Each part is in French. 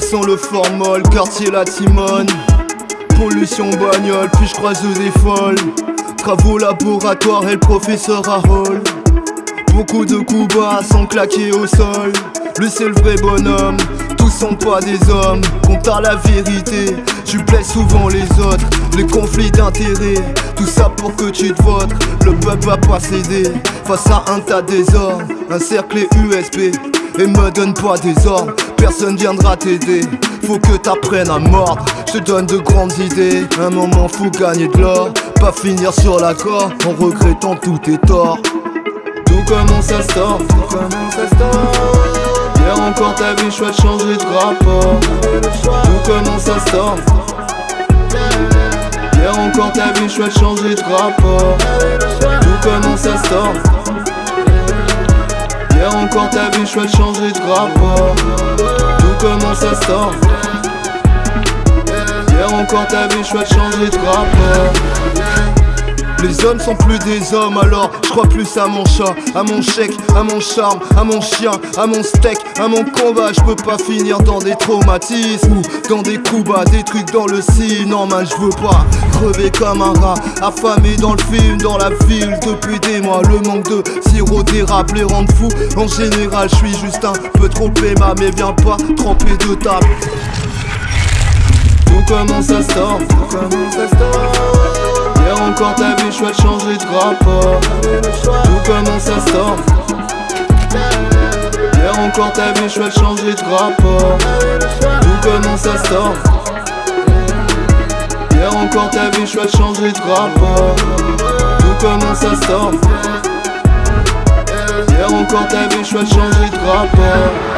Ça le formol, quartier la timone. Pollution bagnole, puis je croise des folles. Travaux laboratoires et le professeur Harold. Beaucoup de coups bas sans claquer au sol. Le vrai bonhomme, tous sont pas des hommes. Compte à la vérité, tu plais souvent les autres. Les conflits d'intérêts, tout ça pour que tu te votes Le peuple va pas céder. Face à un tas désordres. Un cercle USB et me donne pas des ordres Personne viendra t'aider, faut que t'apprennes à mordre. Je te donne de grandes idées, un moment faut gagner de l'or. Pas finir sur l'accord en regrettant tous tes torts. Tout commence à store, tout commence à Hier encore t'as vu choix de changer de rapport. Tout commence à store Hier encore t'as vu choix de changer de rapport. Tout commence à Encore t'as vu choix de changer de rapport. Tout commence à store Hier encore t'as vu choix de changer de rapport les hommes sont plus des hommes alors je crois plus à mon chat, à mon chèque, à mon charme, à mon chien, à mon steak, à mon combat. Je peux pas finir dans des traumatismes ou dans des coups bas, des trucs dans le signe Non man je veux pas crever comme un rat, affamé dans le film, dans la ville. Depuis des mois Le manque de sirop d'érable les rend fous. En général je suis juste un peu trop aimable mais viens pas tremper de table. Tout commence à encore t'as vu choix de changer de rapport. Tout commence à store Hier encore t'as vu choix de changer de rapport. Tout commence à store Hier encore t'as vu choix de changer de rapport. Tout commence à store Hier encore t'as vu choix de changer de rapport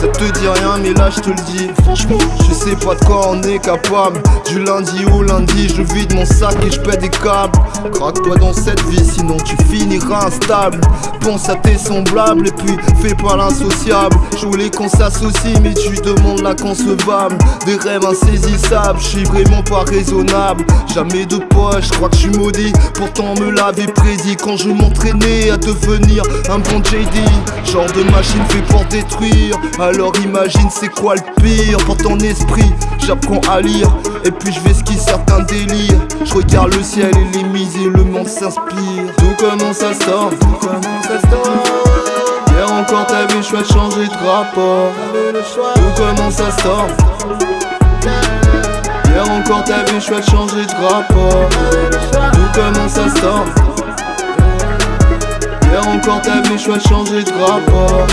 ça te dit rien mais là je te le dis. Franchement. Je sais pas de quoi on est capable. Du lundi au lundi je vide mon sac et je pète des câbles. Craque toi dans cette vie sinon tu finiras instable. Pense à tes semblables et puis fais pas l'insociable. Je voulais qu'on s'associe mais tu demandes l'inconcevable Des rêves insaisissables, je suis vraiment pas raisonnable. Jamais de poche, je crois que je suis maudit. Pourtant me l'avait prédit quand je m'entraînais à devenir un bon JD Genre de machine fait pour détruire alors imagine c'est quoi le pire pour ton esprit. J'apprends à lire et puis je vais skier certains délires Je regarde le ciel et les mises et le monde s'inspire. Tout commence à store Hier encore t'as vu choix de changer de rapport. Tout commence à store Hier encore t'as vu choix de changer de rapport. Tout commence à store Hier encore t'as vu choix changer de rapport.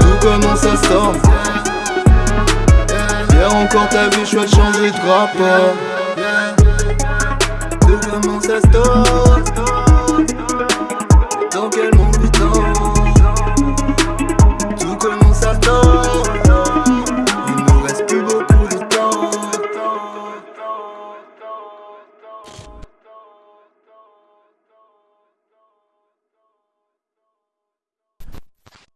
Tout commence à store Hier encore t'as vu choix changer de rapport. Tout commence à store